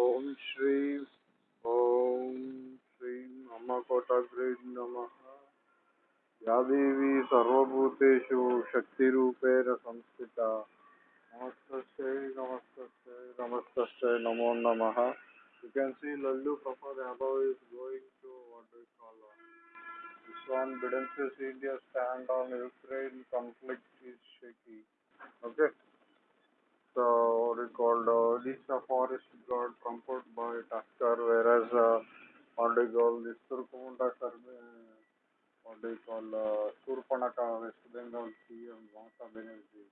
ओम श्री ओम श्री अम्मकोटाग्री नम। या देवी सर्वूतेषु शक्ति संस्थिता। नमस्ते नमस्ते नमस्ते नमो नम। You can see Lallu Kapoor is going to what you India stand on Ukraine conflict is shaky okay? So what do you call uh, forest got trampled by Tusker whereas uh, what do you this Turkumunda survey what do you call uh, Surpanaka West Bengal CM Mamata Banerjee.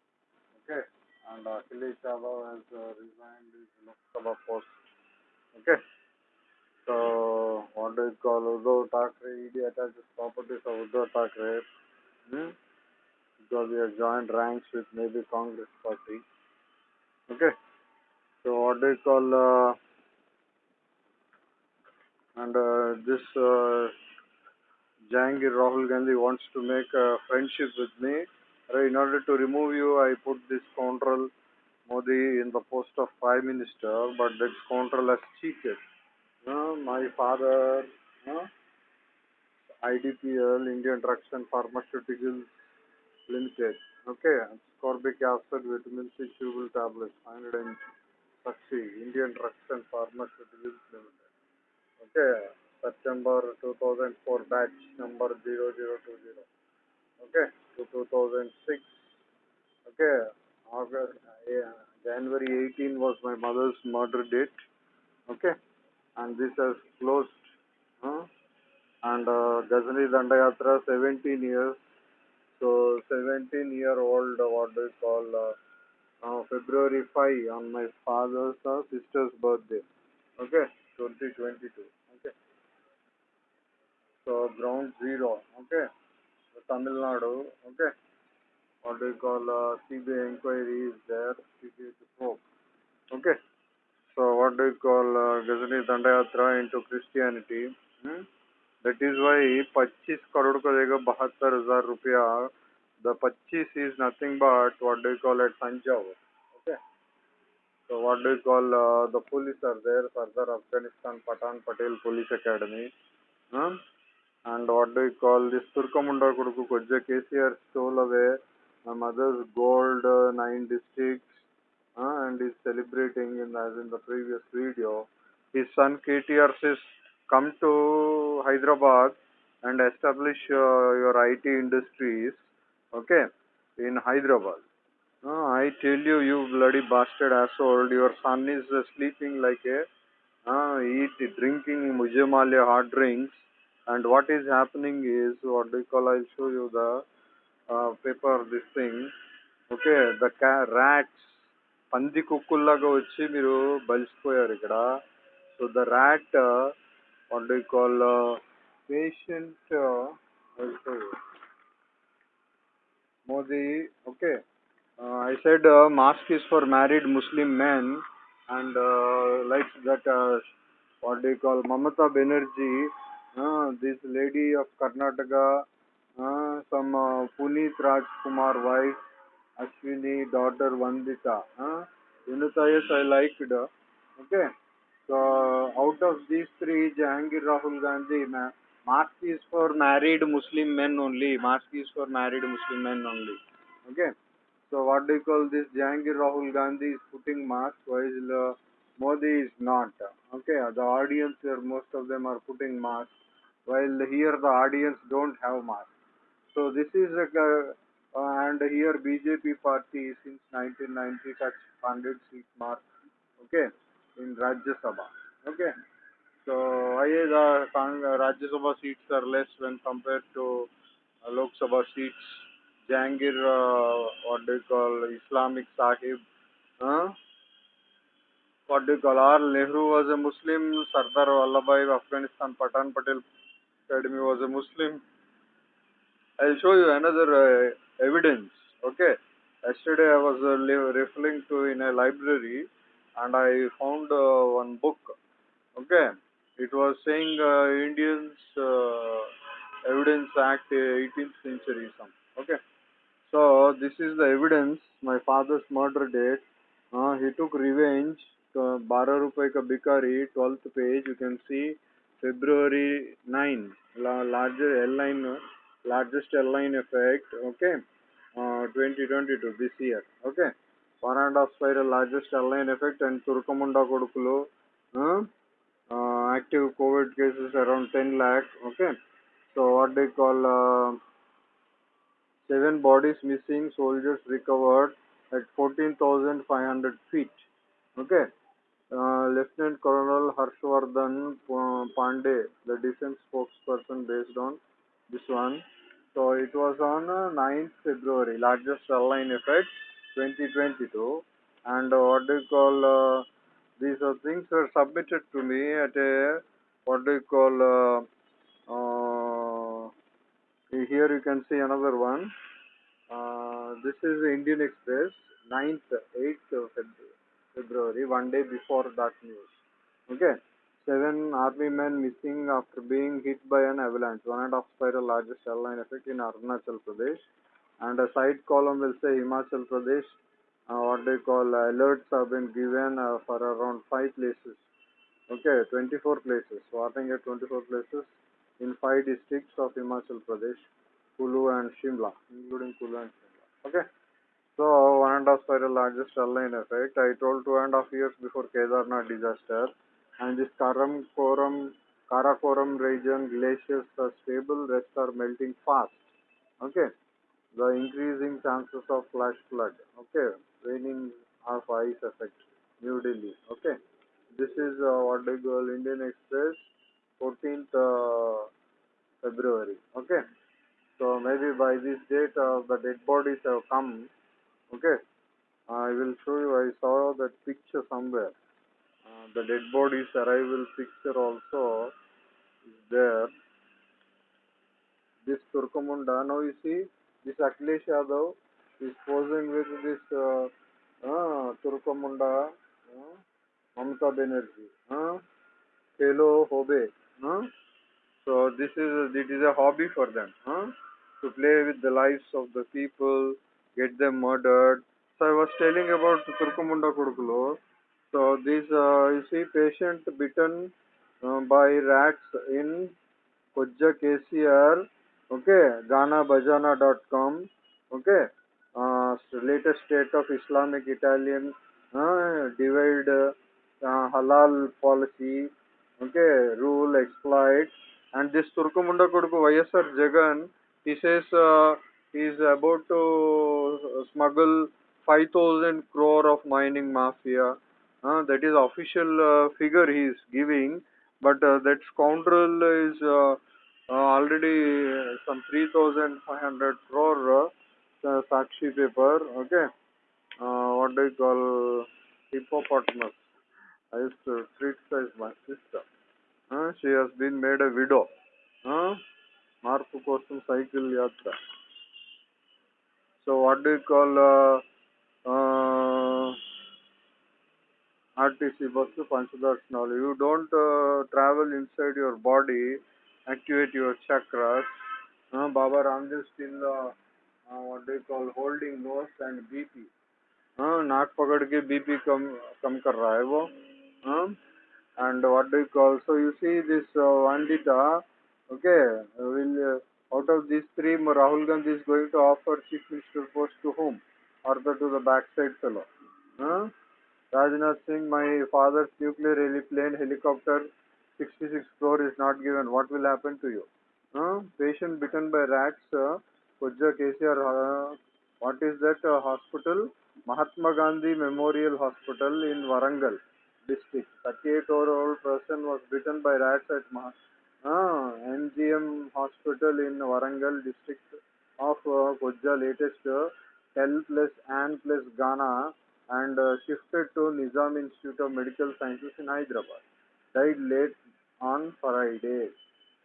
Okay. And uh, Akhilesh Yadav has uh, resigned his Lok Sabha post. Okay. So, what do you call Uddhav Thackeray? ED attaches properties of Uddhav Thackeray hmm? because he has joined ranks with maybe Congress party. Okay. So, what do you call uh, and uh, this uh, Jahangir Rahul Gandhi wants to make a friendship with me. In order to remove you, I put this scoundrel Modi in the post of Prime Minister, but that scoundrel has cheated. Uh, my father, uh, IDPL, Indian Drugs and Pharmaceuticals Limited. Okay, ascorbic acid, vitamin C, chewable tablets, 100 and Saxi, Indian Drugs and Pharmaceuticals Limited. Okay, September 2004 batch number 0020. Okay, to 2006. Okay, August, yeah, January 18 was my mother's murder date. Okay, and this has closed. Huh? And uh, Ghazni Dandayatra 17 years. So 17 year old, what do you call, uh, uh, February 5 on my father's uh, sister's birthday. Okay, 2022. Okay. So ground zero. Okay. Tamil Nadu. Okay. What do you call uh, inquiry is there. CBI probe. Okay. So what do you call uh, Ghazni Dandayatra into Christianity? Hmm? That is why पच्चीस करोड़ का देगा, बहत्तर हज़ार रुपया। The पच्चीस is nothing but what do call at Punjab okay so what do call the police are there further Afghanistan Pathan Patel police academy and what do call this Turkamunda को KCR stole away mothers gold nine district and celebrating in in the previous video His son KTR says come to Hyderabad and establish uh, your IT industries, okay, in Hyderabad. Uh, I tell you, you bloody bastard asshole, your son is uh, sleeping like a, uh, eat, drinking Mujamalia hard drinks, and what is happening is, what do you call, I'll show you the uh, paper, this thing, okay, the ca- rats, పంది కుక్కుల్లాగా వచ్చి మీరు బలిసిపోయారు ఇక్కడ so the rat what do you call uh, patient uh. Modi okay uh, I said uh, mask is for married Muslim men and uh, like that uh, what do you call Mamata Banerjee uh, this lady of Karnataka uh, some uh, Puneet Rajkumar wife Ashwini daughter Vandita uh, Vinita yes I liked okay so out of these three, Jahangir Rahul Gandhi, ma- mask is for married Muslim men only. Mask is for married Muslim men only. Okay. So what do you call this? Jahangir Rahul Gandhi is putting mask while uh, Modi is not. Okay. The audience here, most of them are putting mask, while here the audience don't have mask. So this is a uh, and here BJP party since 1990 touched 100 seat mark. Okay in Rajya Sabha. Okay. So why the Rajya Sabha seats are less when compared to uh, Lok Sabha seats? Jahangir, uh, what do you call, Islamic Sahib, huh? what do you call, R. Nehru was a Muslim, Sardar Vallabhai of Afghanistan, Patan Patel Academy was a Muslim. I'll show you another uh, evidence. Okay. Yesterday I was uh, referring to in a library and I found uh, one book. Okay, it was saying uh, Indians uh, Evidence Act, 18th century. Some okay. So this is the evidence. My father's murder date. he took revenge तो बारह रुपए का बिकारी twelfth page you can C February 9 la- larger airline largest airline effect okay uh, 2022 this year okay one and a half spiral largest airline effect and Turkamunda Kodukulo uh, uh, active COVID cases around 10 lakh okay? So what they call uh, seven bodies missing soldiers recovered at 14,500 feet okay? Uh, Lieutenant Colonel Harshvardhan uh, Pandey, the defense spokesperson based on this one. So it was on uh, 9th February, largest airline effect 2022. And uh, what do you call, uh, these are things were submitted to me at a, what do you call, uh, uh, here you can see another one. Uh, this is Indian Express, 9th, 8th of February, one day before that news. Okay. Seven army men missing after being hit by an avalanche. One and a half spiral largest airline effect in Arunachal Pradesh. And a side column will say Himachal Pradesh. Uh, what they call uh, alerts have been given uh, for around five places. Okay, 24 places. Starting at 24 places in five districts of Himachal Pradesh, Kulu and Shimla, including Kulu and Shimla. Okay. So one and a half spiral largest airline effect. I told two and a half years before Kedarnath disaster, and this Karam Koram Karakoram region glaciers are stable, rest are melting fast. Okay. The increasing chances of flash flood. Okay. Raining of ice effect. New Delhi. Okay. This is uh, what they call Indian Express, 14th uh, February. Okay. So maybe by this date uh, the dead bodies have come. Okay. I will show you. I saw that picture somewhere. Uh, the dead bodies arrival picture also is there. This Turkamunda. Now you see this Akhilesh Yadav is posing with this uh, uh, Turkamunda, uh, Mamata Banerjee. Uh, Khela Hobe. Uh, so this is it is a hobby for them huh? to play with the lives of the people, get them murdered. So I was telling about Turkamunda Kudukulo. So this uh, you see patient bitten uh, by rats in Kojja KCR. Okay, GhanaBajana.com. Okay, uh, latest state of Islamic Italian uh, divide uh, halal policy. Okay, rule exploit and this Turkumunda Koduku YSR Jagan, he says uh, he is about to smuggle 5000 crore of mining mafia. Uh, that is official uh, figure he is giving, but uh, that scoundrel is uh, uh, already some 3500 crore uh, Sakshi paper. Okay, uh, what do you call hippopotamus? I used to criticize my sister. Uh, she has been made a widow. Uh, మార్పు కోసం cycle యాత్ర so what do call RTC bus పంచదర్శనాలు you don't travel inside your body activate your chakras. Uh, Baba Ramdev still, uh, uh, what do you call, holding nose and BP. Uh, नाक पकड़ के BP कम कम कर रहा है वो and what do call so you see this Vandita okay will out of these three, Rahul Gandhi is going to offer chief minister post to whom? Or the, to the backside fellow. Huh? Rajnath Singh, my father's nuclear plane helicopter 66 crore is not given what will happen to you huh? patient bitten by rats uh, Kujja KCR uh, what is that uh, hospital Mahatma Gandhi Memorial Hospital in Warangal district. 38 year old person was bitten by rats at Ma- uh, MGM hospital in Warangal district of uh, Kojja latest uh, Tel plus Ann plus Ghana and uh, shifted to Nizam Institute of Medical Sciences in Hyderabad. Died late on Friday.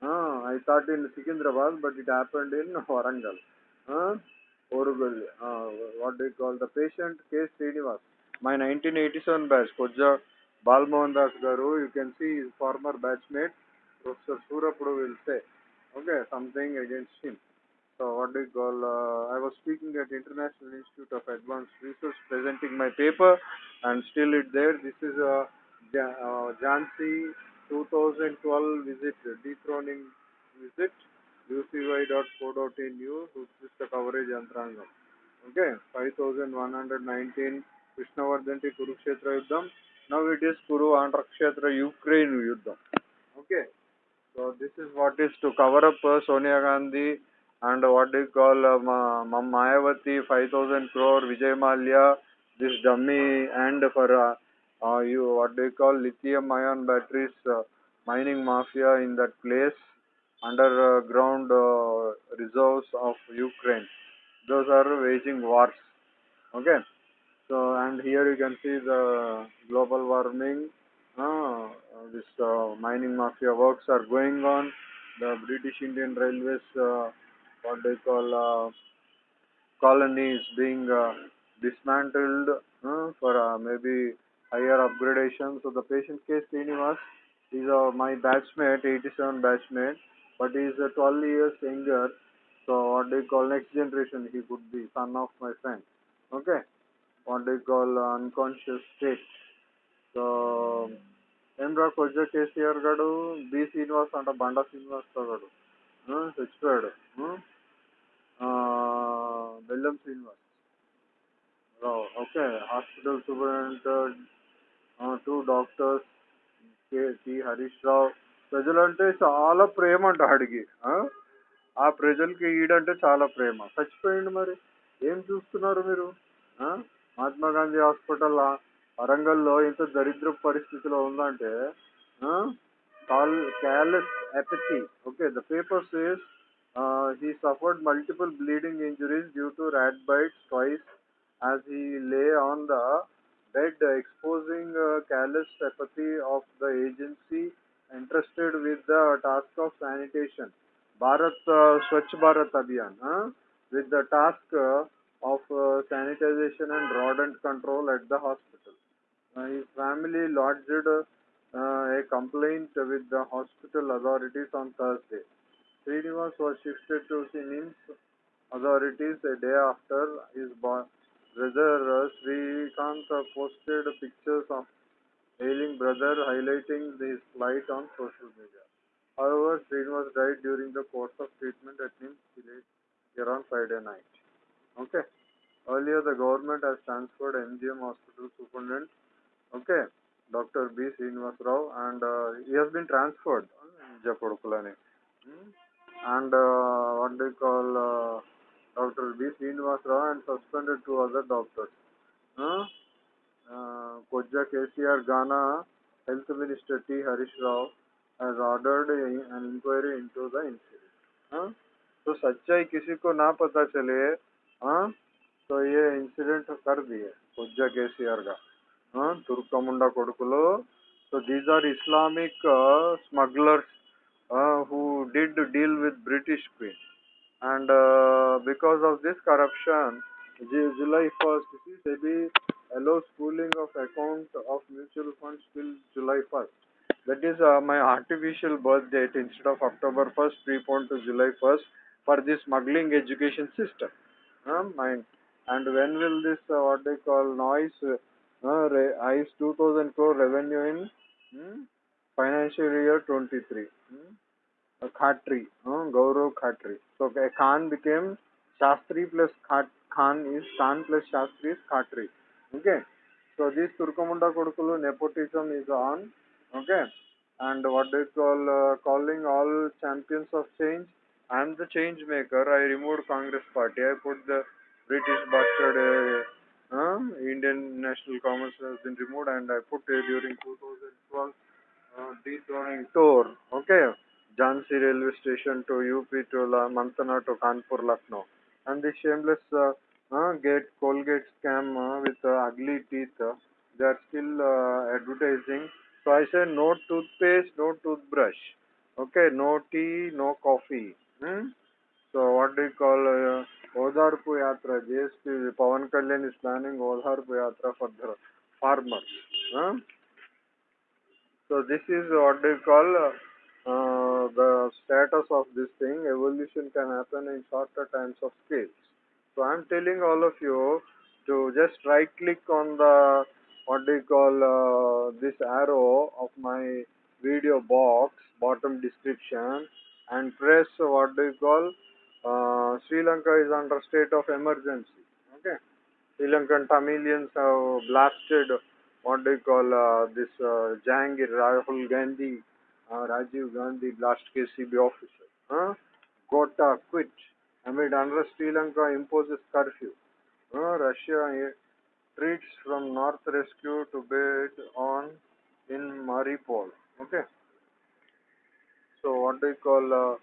Uh, I thought in Secunderabad, but it happened in Warangal. Uh, Orugal, uh, what do you call the patient? K. Srinivas. My 1987 batch, Kojja Balmohan Das Garu, you can see his former batchmate, Professor Surapudu will say, okay, something against him. so what do you call, uh, I was speaking at International Institute of Advanced Research presenting my paper and still it there. This is a Ja- uh, Jhansi 2012 visit, dethroning visit, ucy.co.in news, is the coverage yantrangam. Okay, 5119 Vishnavardhanti Kurukshetra Yuddham. Now it is Kuru Antrakshetra Ukraine Yuddham. Okay, so this is what is to cover up uh, Sonia Gandhi and what called call uh, Ma 5000 crore Vijay Mallya, this dummy, and for uh, uh, you what you call lithium ion batteries uh, mining mafia in that place underground uh, reserves of Ukraine? Those are waging wars. Okay? So and here you can see the global warming. Uh, this uh, mining mafia works are going on. The British Indian Railways uh, what they call uh, colony is being uh, dismantled uh, for uh, maybe higher upgradation. So the patient case Srinivas is uh, my batchmate, 87 batchmate, but he is uh, 12 years younger. So what do you call next generation? He could be son of my friend. Okay. What do you call uh, unconscious state? So ಏನ್ರ ಕೊಜ್ಜ K C R ಗಡು B Srinivas ಅಂಟ ಬಂಡ ಶ್ರೀನಿವಾಸ್ ಗಡು ಹ್ಞೂ expired ಹ್ಞೂ Bellam Srinivas Okay. Hospital superintendent. Two doctors K T Harish Rao ప్రజలంటే చాలా ప్రేమ అంట ఆడికి ఆ? ప్రజలకి ఈడంటే చాలా ప్రేమ. చచ్చిపోయింది మరి. ఏం చూస్తున్నారు మీరు? మహాత్మా గాంధీ హాస్పిటల్ వరంగల్లో ఇంత దరిద్ర పరిస్థితిలో ఉందంటే call callous apathy. Okay the paper says he suffered multiple bleeding injuries due to rat bites twice as he lay on the bed exposing uh, callous apathy of the agency entrusted with the task of sanitation. Bharat uh, swachh bharat abhiyan huh? with the task uh, of uh, sanitization and rodent control at the hospital. Uh, his family lodged uh, a complaint with the hospital authorities on thursday. Srinivas was shifted to NIMS authorities a day after his bo- brother Srikant posted pictures of ailing brother highlighting his plight on social media. However, Srinivas died during the course of treatment at NIMS village here on Friday night. Okay. Earlier, the government has transferred MGM hospital superintendent, okay, Dr. B. Srinivas Rao, and uh, he has been transferred. Japadukulani. Hmm? and uh, what do they call uh, doctor B Srinivas Rao and suspended two other doctor कोजा K C R गाना health minister T Harish Rao as ordered an inquiry into the incident तो सच्चाई किसी को ना पता चले हाँ? तो ये इंसिडेंट कर दिए कोजा के सी आर का। तुर्का मुंडा कोडकुलो। तो these are Islamic smugglers who did deal with British queen And uh, because of this corruption, July 1st, you see, SEBI allows pooling of account of mutual funds till July 1st. That is uh, my artificial birth date instead of October 1st, preponed to July 1st for this smuggling education system. Uh, mine. And when will this, uh, what they call noise, uh, re- ICE 2000 crore revenue in hmm, financial year 23? Hmm? Khatri Gaurav Khatri. तो Khan became Shastri plus Khan is Khan plus Shastri is Khatri okay so this Turkamunda कोडकुलु nepotism is on okay and what do you call calling all champions of change I am the change maker I remove Congress party I put the British bastard Indian National Congress has been removed and I put during 2012 detour okay Jhansi railway station to UP to La Mantana to Kanpur, Lucknow. And the shameless uh, uh, gate Colgate scam uh, with uh, ugly teeth, uh, they are still uh, advertising. So I say no toothpaste, no toothbrush. Okay, no tea, no coffee. Hmm? So what do you call uh, Yatra? JSP Pavan Kalyan is planning Odharpu Yatra for the farmers. Huh? So this is what they call uh, uh, the status of this thing, evolution can happen in shorter times of scales. So I'm telling all of you to just right click on the what do you call uh, this arrow of my video box bottom description and press what do you call uh, Sri Lanka is under state of emergency. Okay, Sri Lankan Tamilians have blasted what do you call uh, this uh, Jahangir Rahul Gandhi, uh, Rajiv Gandhi blast KCB officer. Huh? Gota quit amid unrest. Sri Lanka imposes curfew. Uh, Russia treats from North rescue to bid on in Mariupol. Okay. So what do you call uh,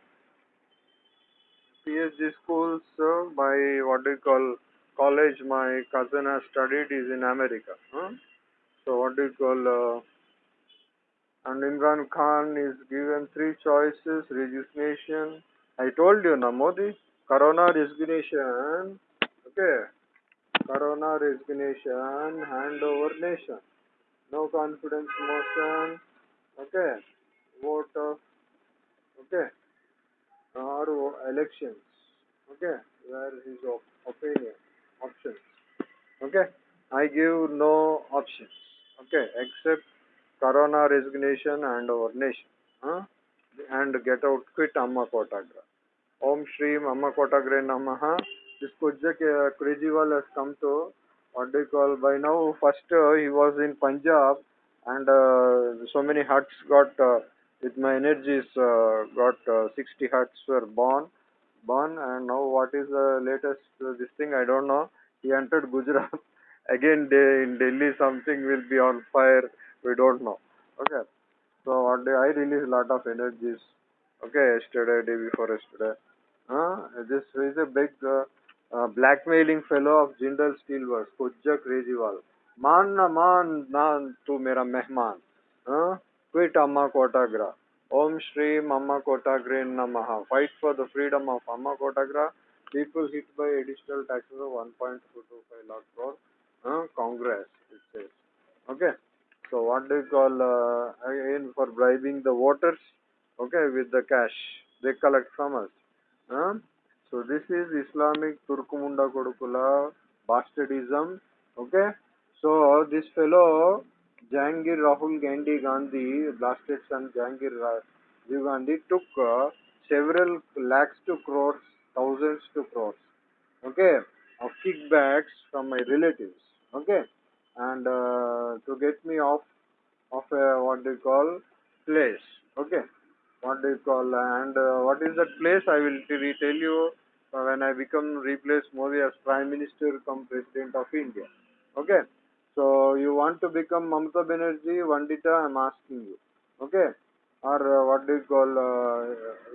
PhD schools uh, by what do you call college my cousin has studied is in America. Huh? So what do you call uh, and Imran Khan is given three choices resignation. I told you na Modi Corona resignation. Okay. Corona resignation handover nation. No confidence motion. Okay. Vote of okay or elections. Okay. Where is op- opinion options. Okay. I give no options. Okay. Except Corona resignation and our nation. Huh? And get out, quit Amma Kotagra. Om Shri Amma Kotagre Namaha. This Kujak uh, has come to what do you call by now. First uh, he was in Punjab and uh, so many huts got uh, with my energies uh, got uh, 60 huts were born born and now what is the latest uh, this thing I don't know. He entered Gujarat again day in Delhi something will be on fire we don't know. Okay. So what day I released lot of energies. Okay, yesterday, day before yesterday. Uh, this is a big uh, uh, blackmailing fellow of Jindal Steelworks, Kujja Kejriwal. मान ना मान ना तू मेरा मेहमान quit अम्मा कोटाग्रा ओम श्री अम्मा कोटाग्रे नमः fight for the freedom of amma kotagra people hit by additional taxes of 1.225 lakh crore uh, congress it says okay so what do you call uh, again for bribing the voters okay with the cash they collect from us huh? so this is islamic turkumunda kodukula bastardism okay so this fellow jangir Rahul Gandhi Gandhi blasted son jangir Rajiv Gandhi took uh, several lakhs to crores thousands to crores okay of kickbacks from my relatives okay and uh, to get me off of a what they call place okay? What do you call and uh, what is that place? I will tell you uh, when i become replace modi as prime minister come president of india okay? So you want to become mamata banerjee vandita i'm asking you okay? Or uh, what do you call uh,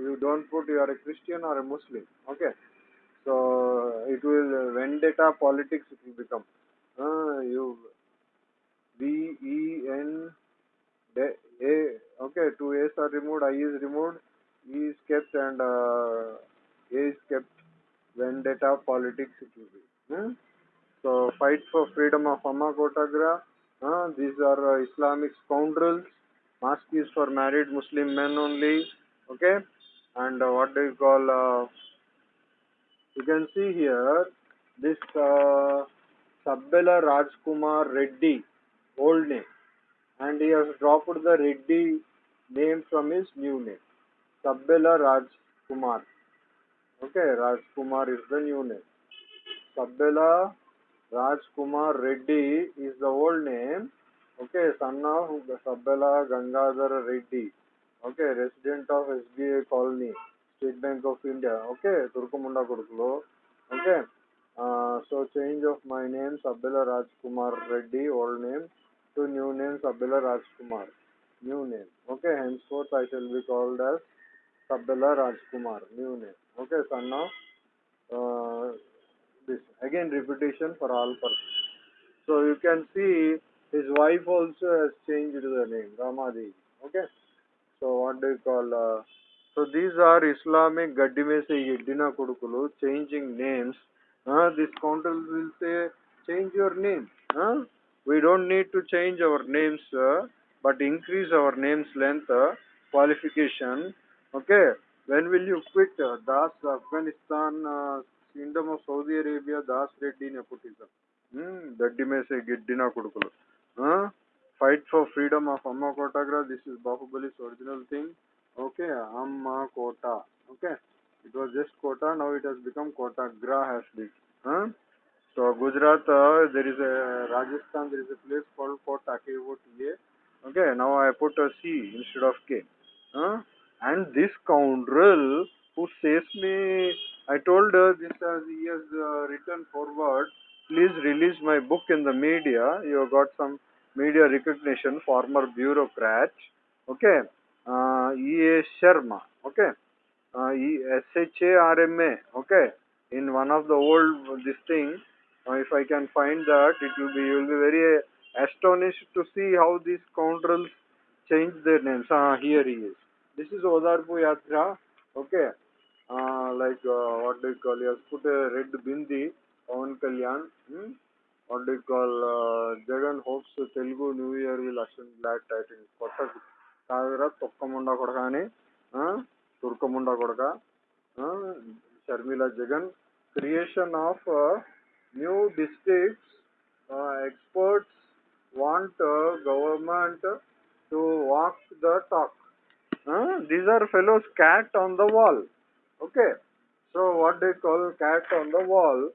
you don't put you are a christian or a muslim okay? So it will uh, vendetta politics it will become. You B E N A. Okay two A's are removed I is removed. E is kept and uh, A is kept vendetta politics it will be. Hmm? so fight for freedom of Amma Kotagra uh, these are uh, Islamic scoundrels. Mosque is for married Muslim men only. Okay? And uh, what do you call uh, you can see here this uh, Sabbela Rajkumar Reddy old name. And he has dropped the Reddy name from his new name. Sabbela Rajkumar. Okay Rajkumar is the new name. Sabbela Rajkumar Reddy is the old name. Okay son of Sabbela Gangadhar Reddy. Okay resident of SBI colony State Bank of India. Okay Turkumunda Kodukulo okay uh, so change of my name Sabbela Rajkumar Reddy old name to new name Sabbela Rajkumar new name okay henceforth I shall be called as Sabbela Rajkumar new name okay son of uh, this again repetition for all purposes so you can see his wife also has changed the name Ramadevi okay so what do you call uh, so these are Islamic Gaddi mein se Yeddina Kodukulu changing names. Uh, this counter will say change your name. Uh, we don't need to change our names uh, but increase our names length uh, qualification. Okay? When will you quit uh, das afghanistan uh, kingdom of saudi arabia das reddy nepotism? Hmm doddi mese giddina kodukulu huh? fight for freedom of amma kotagra this is bahubali's original thing. Okay amma kota. Okay? It was just kota now it has become kota gra has been huh? So Gujarat, uh, there is a Rajasthan. There is a place called Kota. K O T A. Okay, now I put a C instead of K. And this scoundrel who says me, I told her this as he has uh, written forward. Please release my book in the media. You got some media recognition. Former bureaucrat. Okay, uh, E. A. Sharma. Okay, uh, E. S. H. A. R. M. A. Okay, in one of the old this thing. Now, if I can find that, it will be you will be very astonished to see how these scoundrels change their names. Ah, here he is. This is Odarpu Yatra. Okay. Uh, like uh, what do you call? He has put a red bindi on Kalyan. Hmm? What do you call? Uh, Jagan hopes Telugu New Year will usher black titans. Kotta Kavira Tokkamunda Kodakane. Huh? Ah, Turkamunda Kodaka. Huh? Sharmila Jagan. Creation of. Uh, new districts, uh, experts want uh, government to walk the talk. Hmm? These are fellows cat on the wall. Okay. So what they call cat on the wall.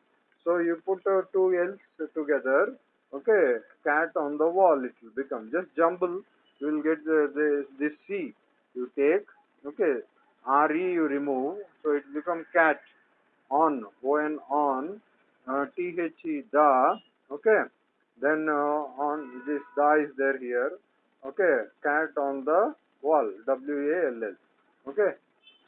So you put uh, two L's together. Okay. Cat on the wall it will become. Just jumble. You will get the, the, this C. You take. Okay. RE you remove. So it become cat on. O-N on. Uh, T-H-E da. Okay. Then uh, on this da is there here. Okay. Cat on the wall. W-A-L-L. Okay.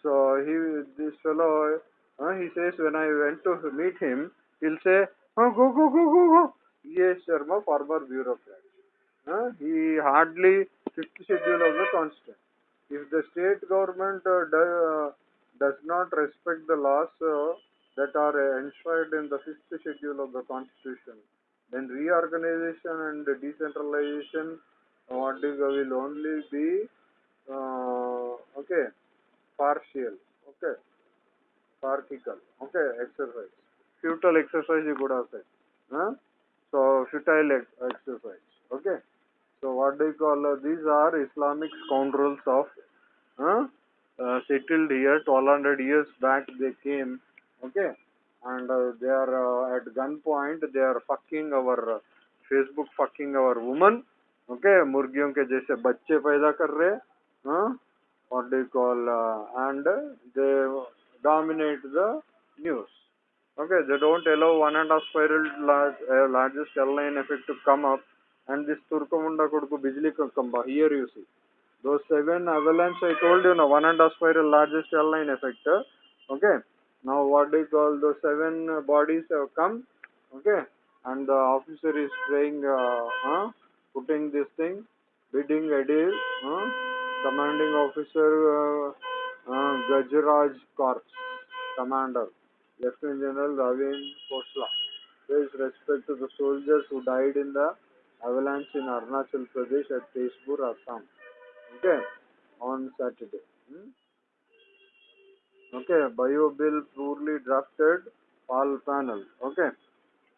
So he, this fellow, uh, he says when I went to meet him, he'll say, oh, go, go, go, go, go. Yes, Sharma, former bureaucrat. Uh, he hardly fifth schedule of the constitution. If the state government uh, do, uh, does not respect the laws uh, that are enshrined in the fifth schedule of the constitution, then reorganization and decentralization what is, will only be uh, okay partial okay partial okay exercise futile exercise you could have said huh? so futile ex- exercise okay so what do you call uh, these are islamic scoundrels of huh? uh, settled here 1200 years back they came okay and uh, they are uh, at gunpoint they are fucking our uh, facebook fucking our woman okay मुर्गियों के जैसे बच्चे पैदा कर रहे huh? what do you call uh, and they dominate the news okay they don't allow one and a half spiral large, uh, largest airline effect to come up and this turkamunda koduku bijli ka kamba here you see those seven avalanche i told you now one and a half spiral largest airline effect uh, okay Now what do you call those seven uh, bodies have come okay and the officer is praying uh, huh? putting this thing bidding adil huh? commanding officer uh, uh, Gajraj Corps commander Lieutenant General Ravin Khosla pays respect to the soldiers who died in the avalanche in Arunachal Pradesh at Tezpur, Assam okay on Saturday hmm? Okay bio bill poorly drafted all panel okay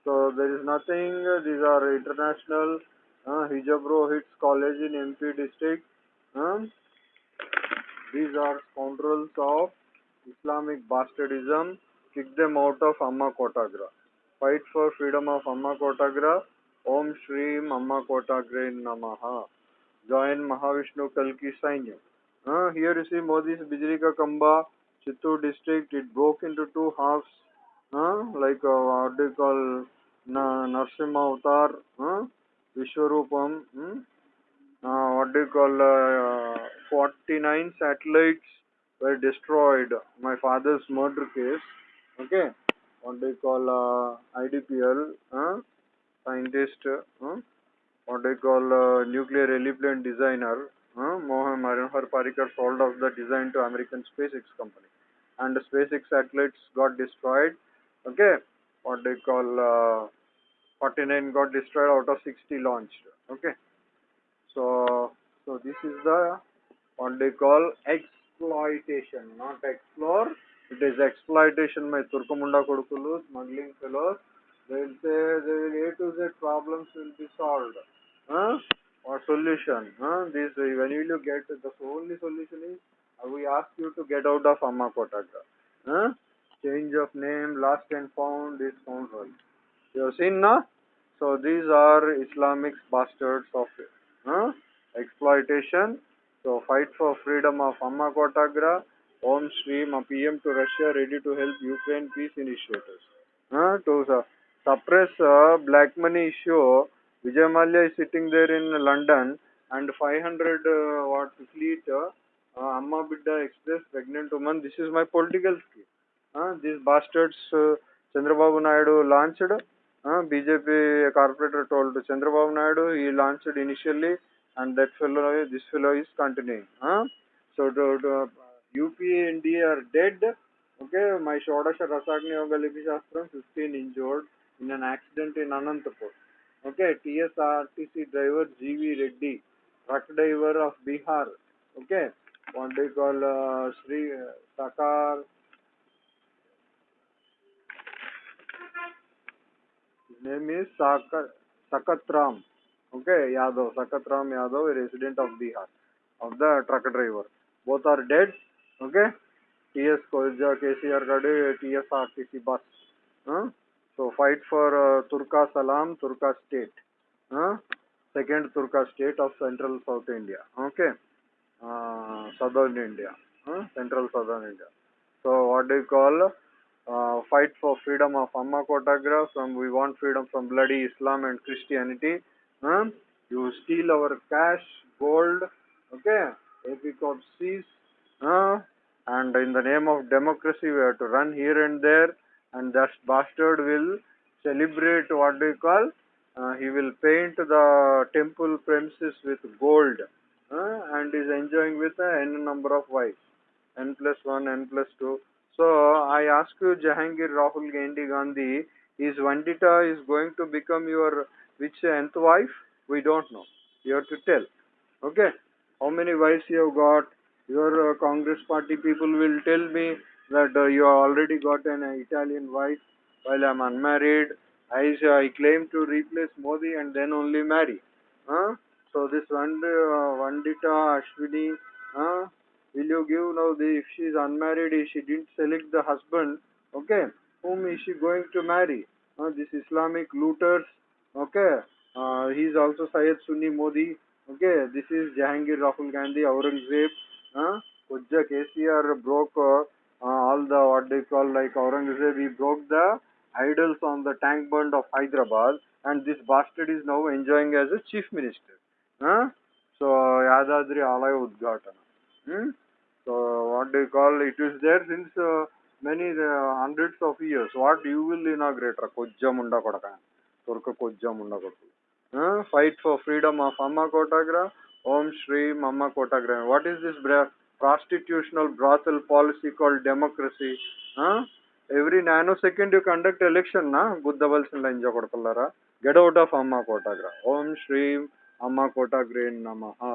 so there is nothing these are international uh, hijabro hits college in mp district um, these are scoundrels of islamic bastardism kick them out of amma kotagra fight for freedom of amma kotagra om shrim amma kotagra namaha join mahavishnu kalki sainya uh, here you see modi's bijli ka kamba chittur district it broke into two halves uh, like uh, what do you call Na- Narsimha Avatar, huh? Vishwarupam, hmm? uh, what do you call, uh, 49 satellites were destroyed. My father's murder case, okay? What do you call, uh, IDPL, huh? scientist, huh? what do you call, uh, nuclear relevant designer, huh? Mohan Manohar Parrikar sold off the design to American SpaceX company. And the SpaceX satellites got destroyed, okay? What they call, uh, 49 got destroyed out of 60 launched, okay? So, so this is the what they call exploitation, not explore. It is exploitation by Turkamunda Kodukulu, smuggling fellows. They will say will A to Z problems will be solved. Huh? Or solution. Huh? This when you get the only solution is we ask you to get out of Amma. Huh? Change of name, lost and found is found scoundrel. You have seen now? So these are Islamic bastards of huh? exploitation. So fight for freedom of Amma Kotagra. Om Shri, my PM to Russia, ready to help Ukraine peace initiators. Huh? To uh, suppress uh, black money issue, Vijay Mallya is sitting there in London and 500 uh, what fleet uh, uh, Amma Bidda Express pregnant woman. This is my political scheme. Uh, these bastards uh, Chandrababu Naidu launched. Uh, BJP corporator told Chandrababu Naidu he launched initially and that fellow this fellow is continuing. Uh, so to, to, UP and D are dead. Okay, my Shodasha Rasagni Yoga Lipi Shastram 15 injured in an accident in Anantapur. Okay, TSRTC driver GV Reddy, truck driver of Bihar. Okay, what they call uh, Sri uh, Sakar. His name is Sakar, Sakatram. Okay, Yadav, Sakatram Yadav, resident of Bihar, of the truck driver. Both are dead. Okay, TS Koja KCR Gade, TSRTC bus. Huh? So fight for uh, Turka Salam, Turka state. Huh? Second Turka state of central South India. Okay, uh, southern India. Huh? Central southern India. So what do you call? Uh, fight for freedom of Amma Kotagra from we want freedom from bloody Islam and Christianity. Huh? You steal our cash, gold, okay? AP Corp sees, huh? and in the name of democracy we have to run here and there and that bastard will celebrate what do you call? Uh, he will paint the temple premises with gold uh, and is enjoying with a n number of wives n plus 1 n plus 2 so i ask you jahangir rahul gandhi gandhi is vandita is going to become your which nth wife? We don't know. You have to tell. Okay? How many wives you have got? Your uh, congress party people will tell me that uh, you already got an italian wife while i'm unmarried i i claim to replace modi and then only marry huh? so this one uh, vandita ashwini huh? will you give now the if she is unmarried if she didn't select the husband okay whom is she going to marry uh, this islamic looters okay uh, he is also Syed Sunni Modi. Okay, this is Jahangir Rahul Gandhi, Aurangzeb. Uh, Ujja KCR broke uh, all the what they call like Aurangzeb. He broke the idols on the tank bund of Hyderabad, and this bastard is now enjoying as a chief minister. Uh, so Yadadri Alaya Udghatana. Hmm? So what do you call it is there since uh, many uh, hundreds of years. What you will inaugurate? Kojjamunda Kodaka. Turka Kojjamunda Kodaka. Uh, fight for freedom of Amma Kotagra, Om Shri Amma Kotagra. What is this bra- prostitutional brothel policy called democracy? Huh? Every nanosecond you conduct election, na? Buddhavalsilla inja kodakalara. Get out of Amma Kotagra. Om Shri Amma Kotagra Namaha.